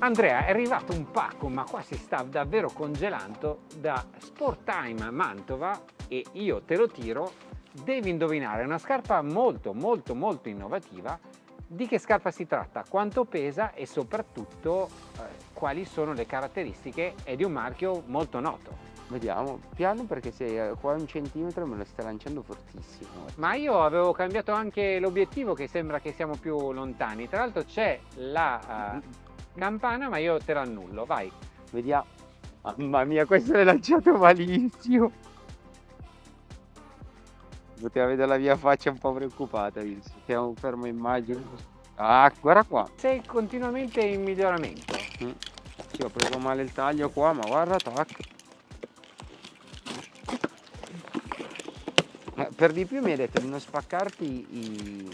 Andrea è arrivato un pacco ma qua si sta davvero congelando da Sport Time Mantova e io te lo tiro. Devi indovinare è una scarpa molto molto molto innovativa. Di che scarpa si tratta, quanto pesa e soprattutto eh, quali sono le caratteristiche? È di un marchio molto noto. Vediamo, piano perché se qua un centimetro me lo sta lanciando fortissimo. Ma io avevo cambiato anche l'obiettivo che sembra che siamo più lontani. Tra l'altro c'è la uh, campana ma io te l'annullo, vai. Vediamo. Mamma mia, questo l'hai lanciato malissimo. Poteva vedere la mia faccia un po' preoccupata, siamo fermo immagine. Ah, guarda qua. Sei continuamente in miglioramento. Mm. Sì, ho preso male il taglio qua, ma guarda, tac. per di più mi hai detto di non spaccarti i,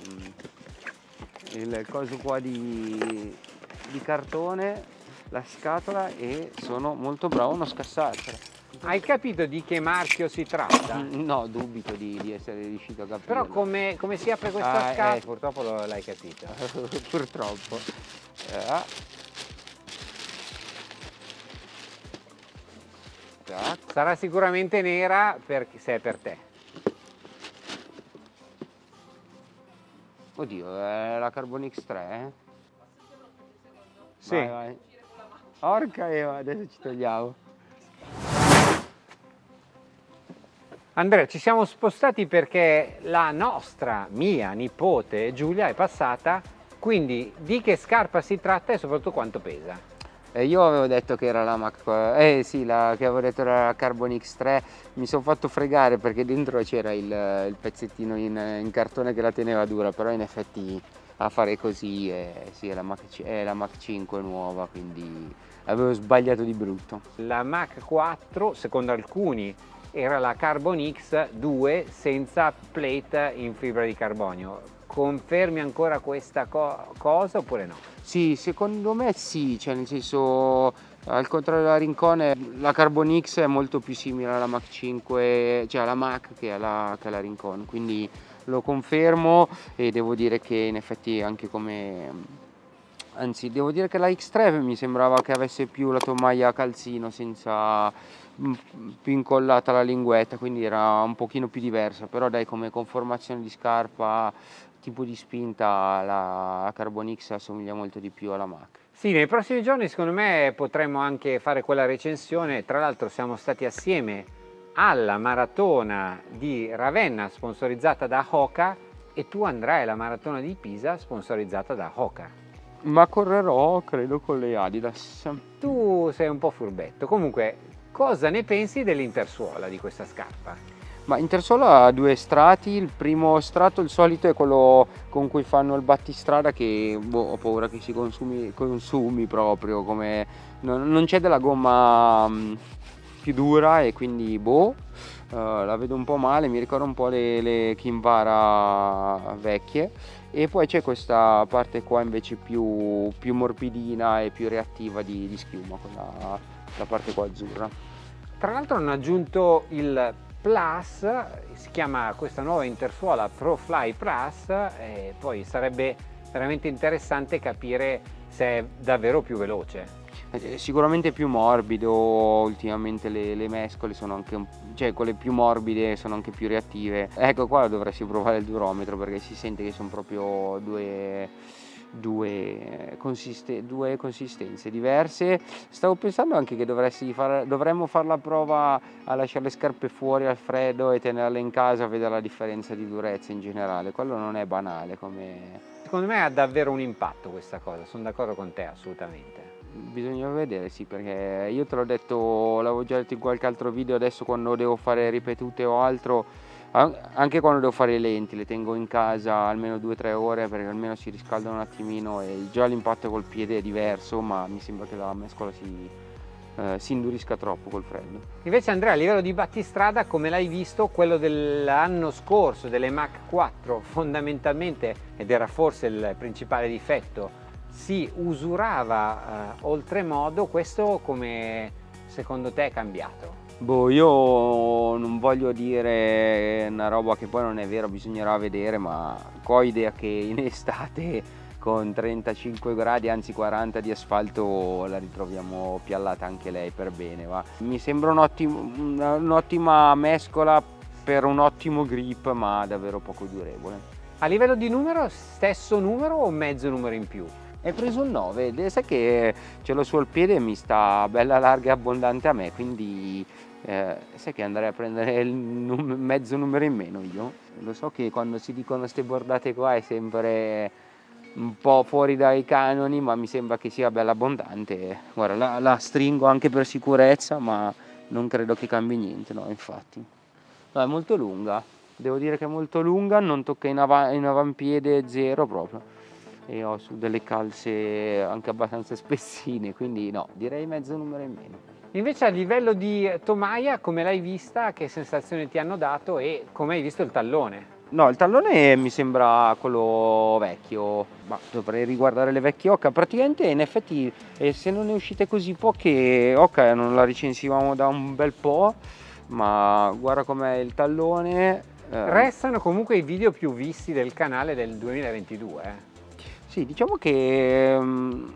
il coso qua di, di cartone, la scatola e sono molto bravo a non scassartela. Hai capito di che marchio si tratta? No, dubito di, di essere riuscito a capire. Però come, come, si apre questa ah, scatola? Eh, purtroppo l'hai capito. purtroppo. Eh. Sarà sicuramente nera per, se è per te. Oddio, è la Carbon X3? Eh? Sì. Vai, vai. Orca Eva, adesso ci togliamo. Andrea, ci siamo spostati perché la nostra, mia nipote Giulia è passata, quindi di che scarpa si tratta e soprattutto quanto pesa? Eh, io avevo detto che era la Mac, eh sì, la, che avevo detto era la Carbon X3, mi sono fatto fregare perché dentro c'era il, il, pezzettino in, in, cartone che la teneva dura, però in effetti a fare così è, sì, è, la Mac, è la Mac 5 nuova, quindi avevo sbagliato di brutto. La Mac 4, secondo alcuni, era la Carbon X2 senza plate in fibra di carbonio. Confermi ancora questa co cosa oppure no? Sì, secondo me sì, cioè nel senso al contrario della Rincone la Carbon X è molto più simile alla Mac 5, cioè alla Mac che alla, che alla Rincon, quindi lo confermo e devo dire che in effetti anche come anzi devo dire che la X3 mi sembrava che avesse più la tomaia calzino senza mm, più incollata la linguetta quindi era un pochino più diversa però dai come conformazione di scarpa tipo di spinta la Carbon X assomiglia molto di più alla Mac. Sì, nei prossimi giorni secondo me potremo anche fare quella recensione, tra l'altro siamo stati assieme alla maratona di Ravenna sponsorizzata da Hoka e tu andrai alla maratona di Pisa sponsorizzata da Hoka. Ma correrò credo con le Adidas. Tu sei un po' furbetto, comunque cosa ne pensi dell'intersuola di questa scarpa? Ma Intersolo ha due strati, il primo strato il solito è quello con cui fanno il battistrada che boh, ho paura che si consumi, consumi proprio, come non, non c'è della gomma um, più dura e quindi boh, uh, la vedo un po' male, mi ricorda un po' le, le Kinvara vecchie e poi c'è questa parte qua invece più, più morbidina e più reattiva di, di schiuma, quella, la parte qua azzurra. Tra l'altro hanno aggiunto il Plus, si chiama questa nuova intersuola ProFly Plus e poi sarebbe veramente interessante capire se è davvero più veloce. Eh, sicuramente più morbido, ultimamente le, le mescole sono anche, cioè quelle più morbide sono anche più reattive. Ecco qua dovresti provare il durometro perché si sente che sono proprio due due, consiste, due, consistenze diverse. Stavo pensando anche che far, dovremmo fare la prova a lasciare le scarpe fuori al freddo e tenerle in casa vedere la differenza di durezza in generale. Quello non è banale come... Secondo me ha davvero un impatto questa cosa, sono d'accordo con te assolutamente. Bisogna vedere, sì, perché io te l'ho detto, l'avevo già detto in qualche altro video, adesso quando devo fare ripetute o altro anche quando devo fare le lenti le tengo in casa almeno 2-3 ore perché almeno si riscaldano un attimino e già l'impatto col piede è diverso ma mi sembra che la mescola si, eh, si indurisca troppo col freddo. Invece Andrea a livello di battistrada come l'hai visto quello dell'anno scorso delle Mach 4 fondamentalmente ed era forse il principale difetto si usurava eh, oltremodo questo come secondo te è cambiato? Boh, io non voglio dire una roba che poi non è vera, bisognerà vedere, ma ho idea che in estate con 35 gradi anzi 40 di asfalto la ritroviamo piallata anche lei per bene va. mi sembra un'ottima un mescola per un ottimo grip ma davvero poco durevole a livello di numero stesso numero o mezzo numero in più? Hai preso un 9 sai che ce l'ho sul piede e mi sta bella larga e abbondante a me quindi eh, sai che andrei a prendere il num mezzo numero in meno io? Lo so che quando si dicono queste bordate qua è sempre un po' fuori dai canoni ma mi sembra che sia bella abbondante. Guarda la, la stringo anche per sicurezza ma non credo che cambi niente no infatti. No, è molto lunga. Devo dire che è molto lunga non tocca in, av in avampiede zero proprio e ho su delle calze anche abbastanza spessine quindi no direi mezzo numero in meno invece a livello di tomaia come l'hai vista che sensazione ti hanno dato e come hai visto il tallone No, il tallone mi sembra quello vecchio, ma dovrei riguardare le vecchie Oca. Praticamente in effetti eh, se non ne uscite così poche Oca non la recensivamo da un bel po', ma guarda com'è il tallone. Eh. Restano comunque i video più visti del canale del 2022. Sì, diciamo che, mm,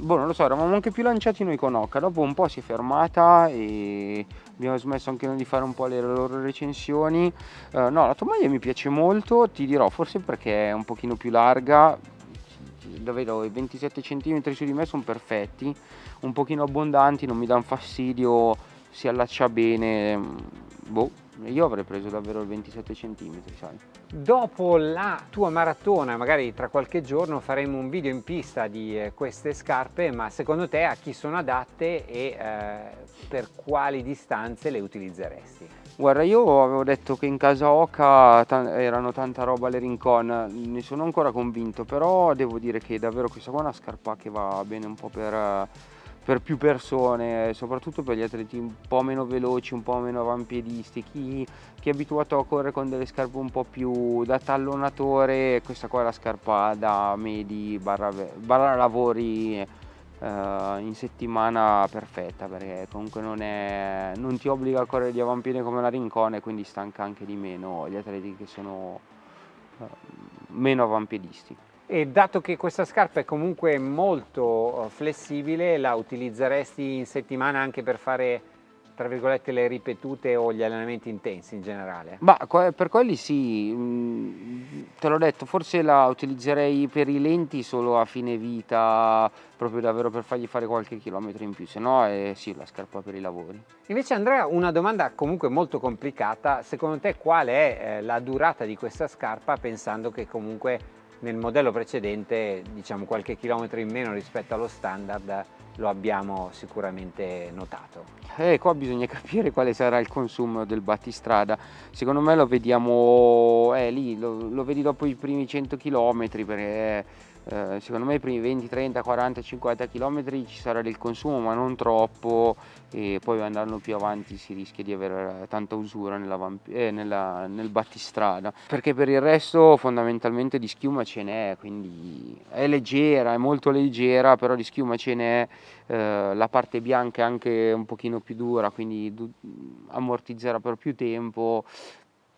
boh, non lo so, eravamo anche più lanciati noi con Oca, dopo un po' si è fermata e abbiamo smesso anche noi di fare un po' le loro recensioni. Uh, no, la tovaglia mi piace molto, ti dirò, forse perché è un pochino più larga, da vedo i 27 cm su di me sono perfetti, un pochino abbondanti, non mi danno fastidio, si allaccia bene, boh, io avrei preso davvero il 27 cm, sai. Dopo la tua maratona, magari tra qualche giorno faremo un video in pista di eh, queste scarpe, ma secondo te a chi sono adatte e eh, per quali distanze le utilizzeresti? Guarda, io avevo detto che in casa Oca erano tanta roba le Rincon, ne sono ancora convinto, però devo dire che davvero questa qua è una scarpa che va bene un po' per per più persone, soprattutto per gli atleti un po' meno veloci, un po' meno avampiedisti, chi, chi è abituato a correre con delle scarpe un po' più da tallonatore, questa qua è la scarpa da medi barra, barra lavori uh, in settimana perfetta perché comunque non, è, non ti obbliga a correre di avampiede come la Rincone quindi stanca anche di meno gli atleti che sono uh, meno avampiedisti e dato che questa scarpa è comunque molto eh, flessibile la utilizzeresti in settimana anche per fare tra virgolette le ripetute o gli allenamenti intensi in generale? Ma per quelli sì, mm, te l'ho detto, forse la utilizzerei per i lenti solo a fine vita, proprio davvero per fargli fare qualche chilometro in più, se no è sì la scarpa per i lavori. Invece Andrea, una domanda comunque molto complicata, secondo te qual è eh, la durata di questa scarpa pensando che comunque nel modello precedente diciamo qualche chilometro in meno rispetto allo standard lo abbiamo sicuramente notato. Eh, qua bisogna capire quale sarà il consumo del battistrada, secondo me lo vediamo eh, lì, lo, lo vedi dopo i primi 100 km perché eh, secondo me i primi 20, 30, 40, 50 km ci sarà del consumo ma non troppo e poi andando più avanti si rischia di avere tanta usura nella, eh, nella, nel battistrada. Perché per il resto fondamentalmente di schiuma ce n'è quindi è leggera, è molto leggera però di schiuma ce n'è eh, la parte bianca è anche un pochino più dura quindi ammortizzerà per più tempo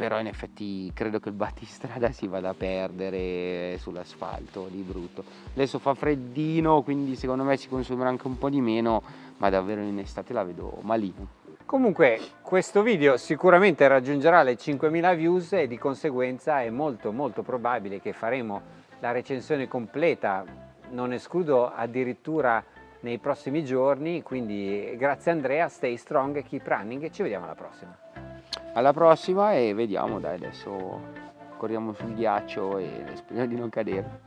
però in effetti credo che il battistrada si vada a perdere sull'asfalto di brutto. Adesso fa freddino quindi secondo me si consumerà anche un po' di meno ma davvero in estate la vedo malino comunque questo video sicuramente raggiungerà le 5000 views e di conseguenza è molto molto probabile che faremo la recensione completa. Non escludo addirittura nei prossimi giorni quindi grazie Andrea stay strong keep running e ci vediamo alla prossima alla prossima e vediamo dai adesso corriamo sul ghiaccio e speriamo di non cadere